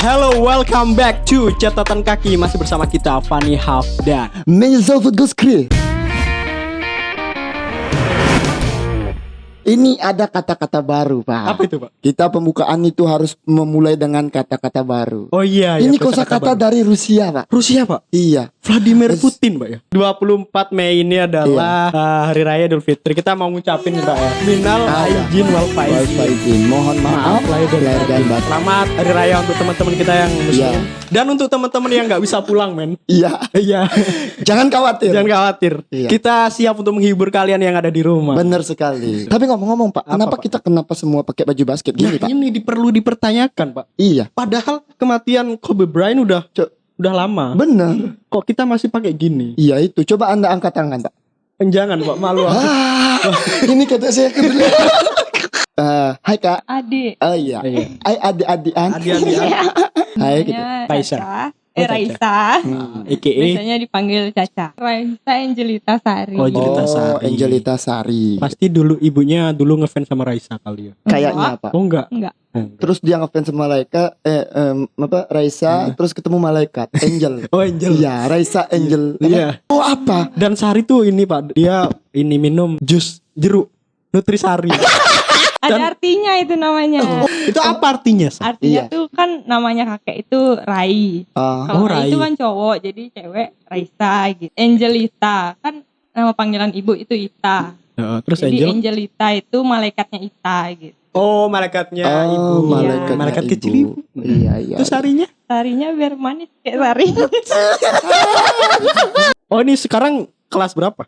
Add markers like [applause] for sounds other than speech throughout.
Hello, welcome back to catatan kaki masih bersama kita Hafdan. Menzel Food Crew. Ini ada kata-kata baru, Pak. Apa itu, Pak? Kita pembukaan itu harus memulai dengan kata-kata baru. Oh iya, Ini iya, kosakata baru. dari Rusia, Pak. Rusia, Pak. Iya. Vladimir Putin, Pak ya. 24 Mei ini adalah uh, hari raya Idul Fitri. Kita mau ngucapin nih, Pak ya. Minal iya. aijin wal faizin. Mohon maaf lahir dan lahir dan batin. Selamat hari raya untuk teman-teman kita yang muslim. Iya. Dan untuk teman-teman yang nggak bisa pulang, men. Iya. Iya. [laughs] Jangan khawatir. Jangan khawatir. Iya. Kita siap untuk menghibur kalian yang ada di rumah. Bener sekali. Tapi ngomong-ngomong, Pak, Apa, kenapa Pak? kita kenapa semua pakai baju basket Nah, gini, Pak? ini perlu dipertanyakan, Pak. Iya. Padahal kematian Kobe Bryant udah udah lama. Bener. Kok kita masih pakai gini? Iya itu. Coba Anda angkat tangan, Pak. Jangan, Pak. Malu aku. Ah, ini kata saya kedua. [laughs] Eh, hai Kak. Adik. Oh iya. Iya. Hai adik-adikan. Adik-adik. Hai gitu. Namanya Raisa. Oh, Eh. Raisa. Hmm. EKE. Biasanya dipanggil Caca. Raisa Angelita Sari. Oh, Angelita Oh, Sari. Angelita Sari. Pasti dulu ibunya dulu ngefans sama Raisa kali ya. Kayaknya apa? Oh enggak. Enggak. Terus dia ngefans sama malaikat eh em, apa Raisa terus ketemu malaikat Angel. [laughs] Oh Angel. Iya, Raisa Angel. Iya. Oh apa? Dan Sari tuh ini Pak, dia ini minum jus jeruk Nutrisari. [laughs] Ada Dan- artinya itu namanya. itu apa artinya? Sa? Artinya Iya. tuh kan namanya kakek itu Rai. Ah, Kalau Oh, Rai Rai. itu kan cowok, jadi cewek Raisa gitu. Angelita kan nama panggilan ibu itu Ita. Heeh, terus jadi Angel. Angelita itu malaikatnya Ita gitu. Oh, malaikatnya oh, ibu. malaikat Malaikat ibu. kecil ibu. Iya, iya. Terus Sarinya? Sarinya biar manis kayak Sari. [laughs] Oh, ini sekarang kelas berapa?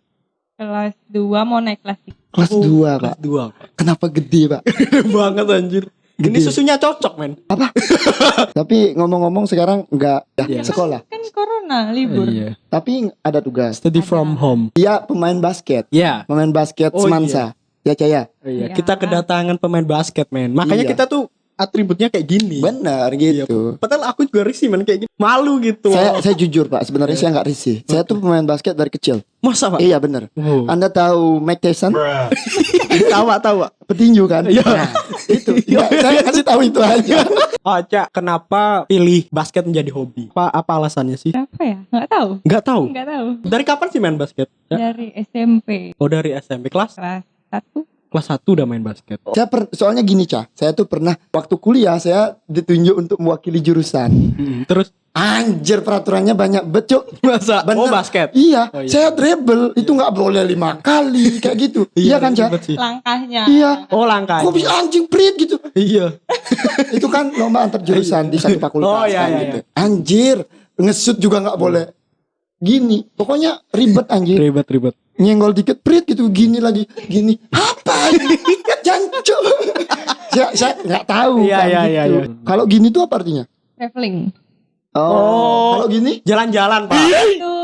kelas 2 mau naik kelas 3. Kelas Oh, 2, Kelas Pak. 2. Kenapa gede, Pak? [laughs] Gede banget anjir. Ini Gede. susunya cocok, men. [laughs] Tapi ngomong-ngomong sekarang enggak ya, Iya. sekolah. Kan corona libur. Iya. Tapi ada tugas. Study Ada. from home. Dia pemain basket. Ya. Pemain basket Oh, Semansa. Ya, Caya. Iya, Iya. kita kedatangan pemain basket, men. Makanya Iya. kita tuh atributnya kayak gini. Benar Iya, gitu. Padahal aku juga risih, men, kayak gini. Malu gitu. Saya saya jujur Pak, sebenarnya saya nggak risih. Saya tuh pemain basket dari kecil. Masa, Pak? Iya benar. Oh. Anda tahu Mike Tyson? [laughs] tahu, Pak. Petinju kan? Iya. Nah, itu. [laughs] Nggak, saya kasih tahu itu aja. [laughs] Oh, Cak, kenapa pilih basket menjadi hobi? Apa apa alasannya sih? Kenapa ya? Nggak tahu. Nggak tahu. Nggak tahu. Dari kapan sih main basket? Cak? Dari SMP Oh, dari SMP kelas kelas 1 kelas 1 udah main basket. Saya per- soalnya gini Cah, saya tuh pernah waktu kuliah saya ditunjuk untuk mewakili jurusan. Hmm, Terus Anjir peraturannya banyak becuk. masa Bener. oh basket. Iya, Oh, iya. saya dribble itu nggak boleh lima kali kayak gitu. [laughs] iya kan Cah? langkahnya. Iya. Oh, langkah. Kok bisa anjing prit gitu? Iya. itu kan lomba antar jurusan di satu fakultas Oh, iya, kan iya, gitu. Anjir, ngesut juga nggak boleh. Gini, pokoknya ribet anjir. Ribet ribet. Nyenggol dikit prit gitu, gini lagi, gini. Apa? ini? [laughs] Jancuk. saya saya nggak tahu Iya, kan iya, iya, gitu. iya. Kalau gini tuh apa artinya? Traveling. Oh, Oh. kalau gini Jalan-jalan, Pak. Itu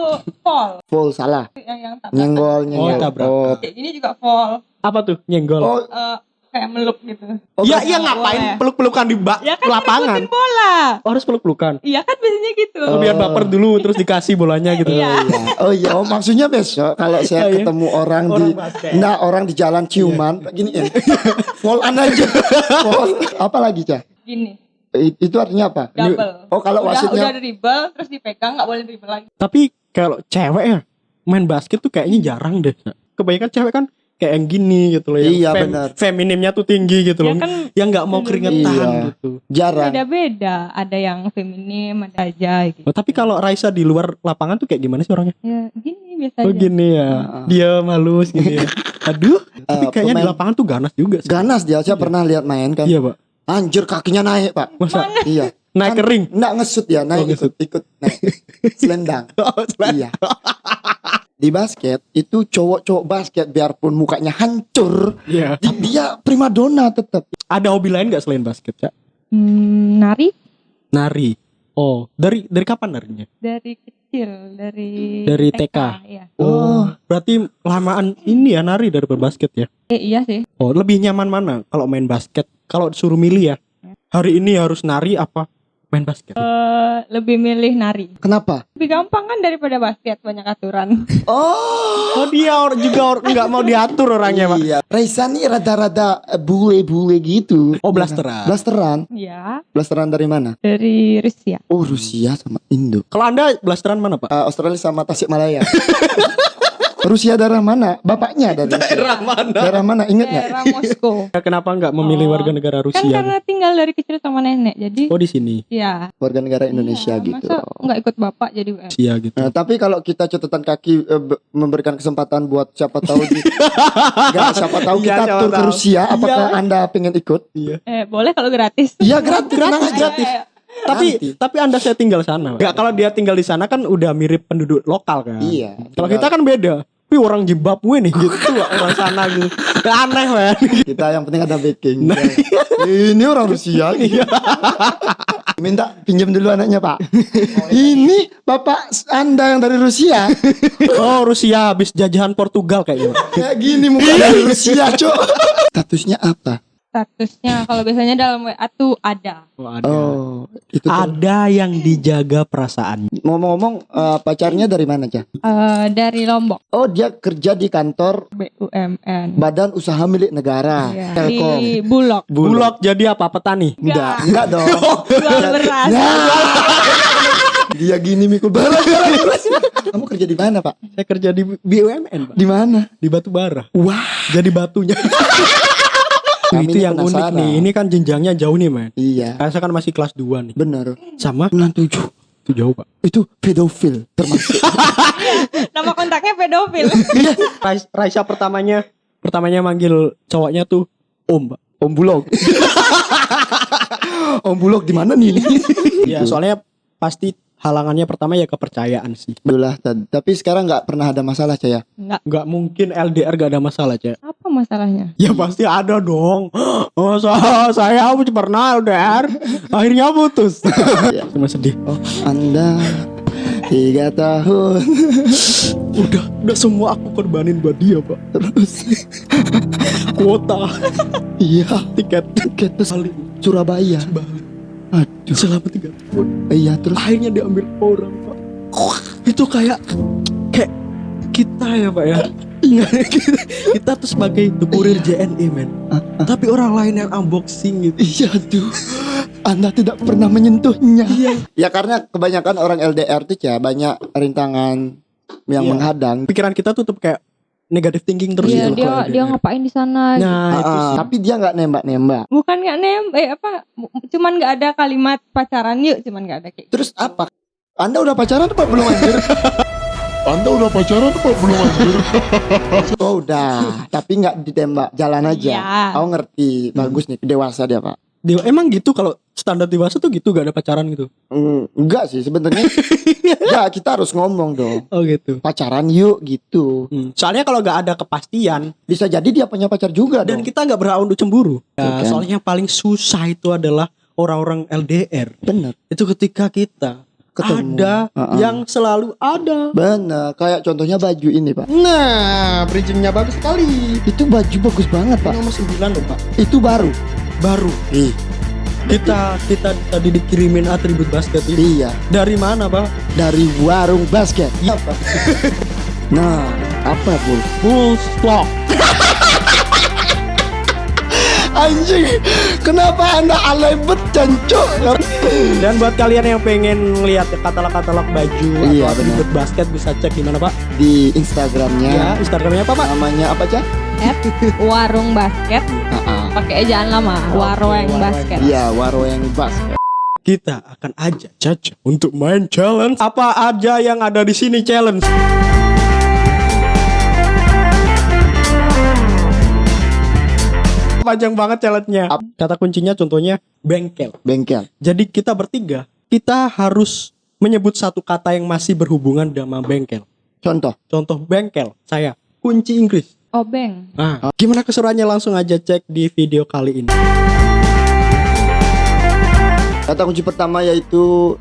fall. full salah. Yang yang tak Nyenggol, Oh, nyenggol. tabrakan. Kayak gini juga fall. Apa tuh? Nyenggol. Oh, Eh, kayak meluk gitu. oh, Iya, berarti- iya ngapain boleh. peluk-pelukan di bak Ya kan lapangan? bola. Oh, harus peluk-pelukan. Iya kan biasanya gitu. Oh, biar baper dulu terus dikasih bolanya gitu. Iya. iya. Oh iya, oh maksudnya besok kalau saya Iya, iya. ketemu orang, Orang di basket. nah orang di jalan ciuman gini ya. Fall aja. Fall. Apa lagi, Cah? Gini. I- Itu artinya apa? Double. Oh, kalau udah wasitnya udah dribble terus dipegang nggak boleh dribble lagi. Tapi kalau cewek ya main basket tuh kayaknya jarang deh. Kebanyakan cewek kan kayak yang gini gitu loh. yang Iya, benar. Feminimnya tuh tinggi gitu Ya loh. kan yang nggak mau keringetan Iya. gitu. jarang. beda-beda. Ada yang feminim, ada aja gitu. Oh, tapi kalau Raisa di luar lapangan tuh kayak gimana sih orangnya? Ya gini biasa Oh aja. gini ya. Ah. Dia halus gitu ya. [laughs] Aduh, tapi Eh, kayaknya di pemain- lapangan tuh ganas juga sih. Ganas dia, saya Iya. pernah lihat main kan. Iya, Pak. Anjir kakinya naik, Pak. Masa Iya. naik Kan- kering? Enggak ngesut ya, naik Oh, ngesut. ikut ikut naik. [laughs] Selendang. Oh, selain- iya. [laughs] Di basket itu cowok-cowok basket biarpun mukanya hancur, Iya. di- dia primadona tetap. Ada hobi lain nggak selain basket, Cak? Hmm, nari Nari. Oh, dari dari kapan narinya? dari kecil, dari Dari TK. Iya. Oh, berarti lamaan ini ya nari dari berbasket ya? Eh, iya sih. Oh, lebih nyaman mana kalau main basket? Kalau disuruh milih ya, hari ini harus nari apa main basket. Eh, lebih milih nari. Kenapa? Lebih gampang kan daripada basket banyak aturan. [laughs] Oh, Oh dia or, juga or, nggak mau diatur orangnya pak. iya. Raisa nih rada-rada eh, bule-bule gitu. Oh blasteran. Blasteran. ya, Blasteran dari mana? dari Rusia. Oh, Rusia sama Indo. Kalau anda blasteran mana pak? Eh, Australia sama Tasikmalaya. [laughs] Rusia daerah mana? Bapaknya dari Rusia. mana? Daerah mana? Ingat nggak? Daerah Moskow. [laughs] Kenapa nggak memilih Oh. warga negara Kan Rusia? karena tinggal dari kecil sama nenek. Jadi Oh di sini ya. Warga negara Indonesia iya, gitu. Masa nggak ikut bapak jadi WM? Rusia gitu. Nah, tapi kalau kita catatan kaki eh, be- memberikan kesempatan buat siapa tahu di, [laughs] Nggak, siapa tahu Iya, kita siapa tur ke. Rusia, apakah Iya. Anda pengen ikut? Iya. Eh, boleh kalau gratis. Iya gratis, Gratis, gratis. Ayo, ayo. Tapi Nanti. tapi anda saya tinggal sana. Nggak kalau dia tinggal di sana kan udah mirip penduduk lokal kan. Iya. Kalau kita kan beda. Tapi orang Zimbabwe nih gitu orang sana gitu. Aneh man. Kita yang penting ada backing. Nah. Ini orang Rusia. Iya. Minta pinjam dulu anaknya Pak. Ini bapak Anda yang dari Rusia. Oh Rusia habis jajahan Portugal kayaknya. Kayak gini muka dari Rusia, Cok. [laughs] Statusnya apa? Statusnya kalau biasanya dalam WA tuh ada. Oh, ada. Oh, itu tuh. Ada yang dijaga perasaan. Ngomong-ngomong eh, pacarnya dari mana, Cah? Eh, dari Lombok, Oh, dia kerja di kantor BUMN. Badan Usaha Milik Negara, Iya, Telkom. Di Bulog. Bulog jadi apa petani? Enggak, enggak dong. [laughs] Jual beras. Ya. [laughs] Dia gini mikul [laughs] beras. Kamu kerja di mana, Pak? Saya kerja di BUMN, Pak. Di mana? Di batu bara. Wah, Jadi batunya. Kami itu yang unik penasaran. nih. Ini kan jenjangnya jauh nih, man. iya. Saya kan masih kelas 2 nih. Benar. Sama 97. itu jauh, Pak. Itu pedofil termasuk. [laughs] Nama kontaknya pedofil. Rais- Raisa pertamanya pertamanya manggil cowoknya tuh Om, Pak. Om Bulog. [laughs] Om Bulog di mana nih? Ya, soalnya pasti halangannya pertama ya kepercayaan sih. Belah, tapi sekarang nggak pernah ada masalah, Caya. Enggak. Nggak mungkin LDR gak ada masalah, Cek. Apa masalahnya? [laughs] Ya pasti ada dong. [gasps] Oh, saya, saya pernah LDR, [laughs] akhirnya putus. [laughs] Cuma sedih. Oh, Anda tiga tahun Udah, udah semua aku korbanin buat dia, Pak. terus Kuota, iya tiket, tiket ke kali Surabaya. Aduh, selama tiga tahun. iya terus Akhirnya diambil orang, Pak. Itu kayak kayak kita ya, Pak ya. kita, [laughs] kita tuh sebagai the kurir JNE, men. Tapi orang lain yang unboxing gitu. Iya tuh Anda tidak pernah menyentuhnya Ya karena kebanyakan orang LDR tuh ya Banyak rintangan yang Iya. menghadang Pikiran kita tuh tetap kayak negative thinking terus Iya, gitu dia kalau dia ngapain di sana? Nah, itu Ah, sih. Tapi dia nggak nembak-nembak Bukan nggak nembak eh, apa? Cuman nggak ada kalimat pacaran yuk, cuman nggak ada kayak. gitu. Terus apa? Anda udah pacaran apa belum anjir? [laughs] Anda udah pacaran apa belum anjir? [laughs] Oh udah Tapi nggak ditembak Jalan aja Iya. Oh ngerti Bagus nih Dewasa dia pak Dia- emang gitu kalau standar dewasa tuh gitu gak ada pacaran gitu. Hmm, Enggak sih sebenarnya [laughs] Ya kita harus ngomong dong Oh gitu. Pacaran yuk gitu Hmm. Soalnya kalau gak ada kepastian Bisa jadi dia punya pacar juga dan dong kita nggak berhak untuk cemburu. Tuh Nah, kan. soalnya yang paling susah itu adalah orang-orang LDR. Bener Itu ketika kita Ketemu. ada Uh-uh. yang selalu ada. Bener Kayak contohnya baju ini pak Nah, bridgingnya bagus sekali. Itu baju bagus banget pak Nomor 9 loh, Pak. Itu baru Baru. Ih, Kita kita tadi dikirimin atribut basket ini. Iya Dari mana, Pak? Dari warung basket Iya, Pak. [laughs] Nah Apa bu? Full stock. [laughs] Anjing Kenapa anda alay bet jancok Dan buat kalian yang pengen lihat katalog-katalog baju Iya, atau atribut basket bisa cek di mana, Pak? Di Instagramnya Ya, Instagramnya apa, Pak? Namanya apa cah? At warung basket pakai ejaan lama warung Warung. basket. Iya warung basket Kita akan ajak Caca untuk main challenge. Apa aja yang ada di sini challenge? Panjang banget challenge-nya. Kata kuncinya contohnya bengkel. Bengkel Jadi kita bertiga, kita harus menyebut satu kata yang masih berhubungan dengan bengkel. Contoh Contoh bengkel, saya kunci Inggris. Obeng. Nah, gimana keseruannya langsung aja cek di video kali ini. Kata kunci pertama yaitu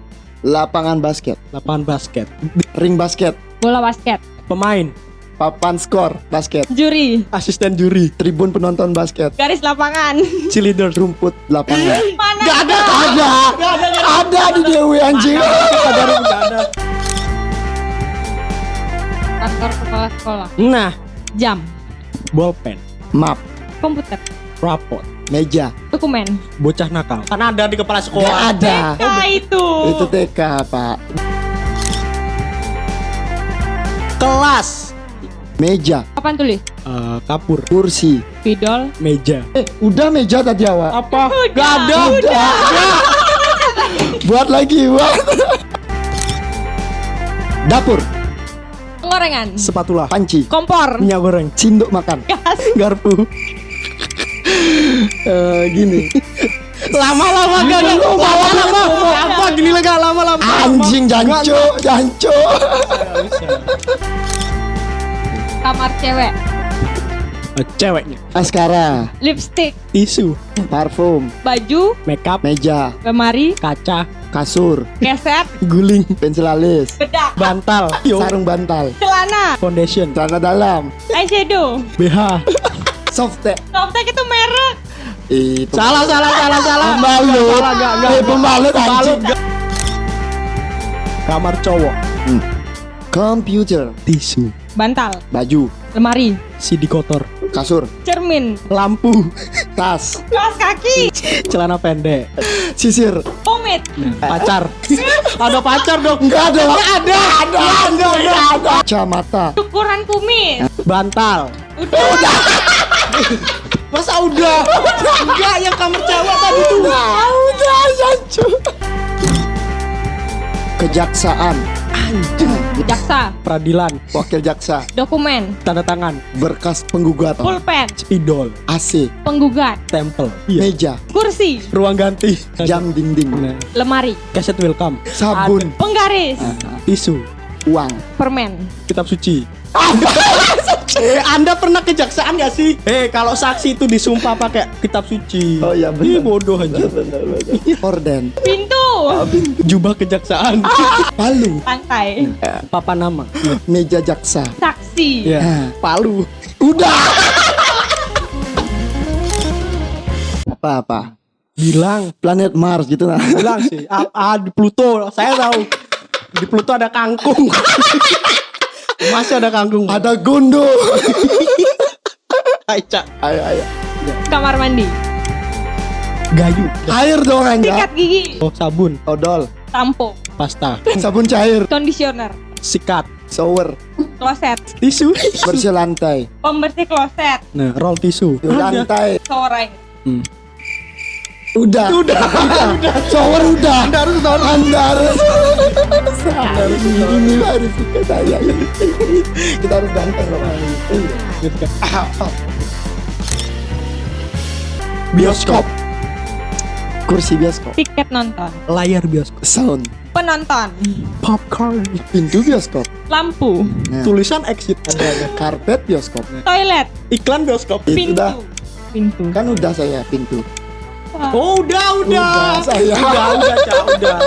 Lapangan basket Lapangan basket, Ring basket Bola basket. pemain, Papan skor basket. Juri. Asisten juri, Tribun penonton basket. Garis lapangan. cheerleader, Rumput lapangan. Mana? Gak ada, ada, ada di Dewi anjing. ada nggak ada. Kantor kepala sekolah. Nah, Jam. bolpen, Map, Komputer. rapot, meja. Dokumen. bocah nakal. Kan ada di kepala Gak sekolah. ada. Nah itu. Itu TK pak. Kelas, Meja, Papan tulis. Eh, kapur, kursi. Spidol. meja. Eh, udah meja tadi awak. Apa? Gak ada. Udah. [laughs] buat lagi, buat. Dapur, Penggorengan. Sepatula, panci, Kompor. minyak goreng, sinduk makan. Gas. [laughs] garpu. Eh, gini. Lama-lama gak gak lama-lama. Apa gini lah gak lama-lama. Anjing janco, janco. Kamar cewek. Eh, Ceweknya, Askara, Lipstick. tisu, parfum, Baju. makeup, meja, Lemari. kaca, kasur, Keset. guling, pensil alis, Bedak. bantal, [laughs] yo, sarung bantal, Celana. foundation, celana dalam, Eyeshadow. BH. softtek. Softtek itu merek. Itu Salah, salah, salah, salah. Pembalut. Eh, pembalut anjing. gak. Kamar cowok, Computer, tisu, Bantal. baju, Lemari. CD kotor, kasur, Cermin. lampu, tas, Kaos kaki. celana pendek, sisir. Pomade. pacar. [laughs] Ada pacar dong. Enggak ada. Enggak ada. Ada. Ada. Ada. Kacamata. Ukuran kumis. Bantal. Udah. [laughs] Masa udah? Enggak, yang kamar cewek tadi tuh. Udah, jancu. Kejaksaan. Jaksa. Peradilan, Wakil jaksa. Dokumen. tanda tangan, Berkas penggugat. Pulpen. spidol, AC. Penggugat. tempel, iya. Meja. Kursi. ruang ganti, Jam dinding. Nah, Lemari. kaset welcome, Sabun. Penggaris. tisu, Uang. Permen. kitab suci. [laughs] eh, Anda pernah kejaksaan gak sih? Eh, kalau saksi itu disumpah pakai kitab suci. Oh, iya, benar. Ih, bodoh aja. Orden. Pintu. Jubah kejaksaan. Palu. Lantai. Papa nama. Meja jaksa. Saksi. Ya. Nah. Palu. Udah. Apa-apa? Bilang, Planet Mars gitu nah. bilang sih. Ah, ah, di Pluto, saya tahu. Di Pluto ada kangkung. [laughs] Masih ada kangkung. Ada gondo. [laughs] Aica. Ayo, ayo. Kamar mandi. Gayu. Air dong anda. Sikat gigi. Oh, sabun, Odol. Sampo. pasta, Sabun cair. Conditioner. sikat, Shower. Kloset. tisu. Bersih lantai. Pembersih kloset. Nah, roll tisu. Lantai. Air. Hmm. Udah. Udah. Udah. Shower udah. Anda harus shower. Anda harus. Anda harus ini harus suka saya. Kita harus ganteng loh. Bioskop. Kursi bioskop. Tiket nonton. Layar bioskop. Sound. Penonton. Popcorn. Pintu bioskop. Lampu. Nah. Tulisan exit ada. Karpet bioskop. Toilet. Iklan bioskop. Pintu. Pintu. Kan udah saya pintu. Oh, udah, udah. Udah, saya. Udah, udah, Cak, udah.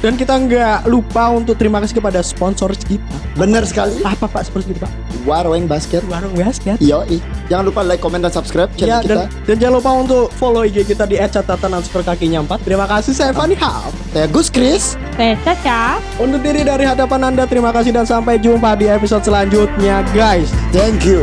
Dan kita nggak lupa untuk terima kasih kepada sponsor kita. Bener sekali. Apa Pak sponsor kita Pak? Warweng Basket. Warung basket. Yoi. Jangan lupa like, comment, dan subscribe channel Ya, kita. dan, dan jangan lupa untuk follow IG kita di @catatan underscore kakinya 4. Terima kasih saya Fani Haf. Saya Gus Chris. Saya Caca. Untuk diri dari hadapan Anda, terima kasih dan sampai jumpa di episode selanjutnya, guys. Thank you.